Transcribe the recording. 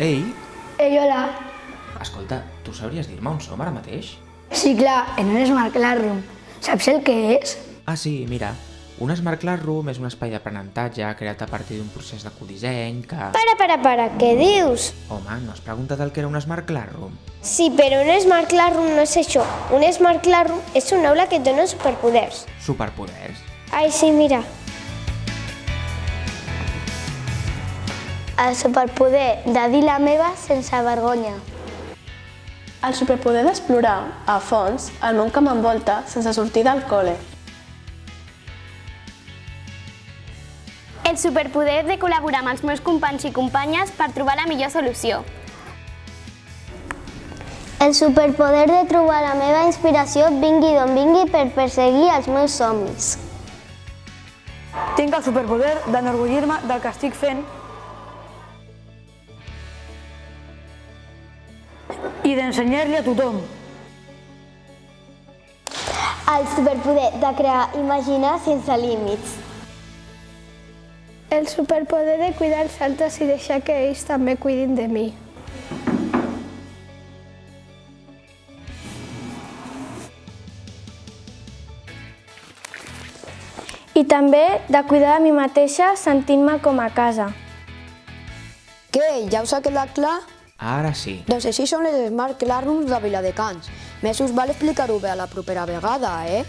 Ei, Ei, hola. escolta, tu sabries dir-me on som ara mateix? Sí, clar, en un Smart Classroom. Saps el que és? Ah, sí, mira. Un Smart Classroom és un espai d'aprenentatge creat a partir d'un procés de codisseny que... Para, para, para, què dius? Home, no has preguntat el que era un Smart Classroom? Sí, però un Smart Classroom no és això. Un Smart Classroom és una aula que et dona superpoders. Superpoders. Ai, sí, mira. El superpoder de dir la meva sense vergonya. El superpoder d'explorar, a fons, el món que m'envolta sense sortir del col·le. El superpoder de col·laborar amb els meus companys i companyes per trobar la millor solució. El superpoder de trobar la meva inspiració vingui d'on vingui per perseguir els meus somnis. Tinc el superpoder d'enorgullir-me del que estic fent i d'ensenyar-li a tothom. El superpoder de crear imaginar sense límits. El superpoder de cuidar els altres i deixar que ells també cuidin de mi. I també de cuidar de mi mateixa sentint-me com a casa. Què? Ja us ha quedat clar? Ara sí. Doncs així són les Smart Classrooms de Viladecans. Més us val explicar-ho bé a la propera vegada, eh?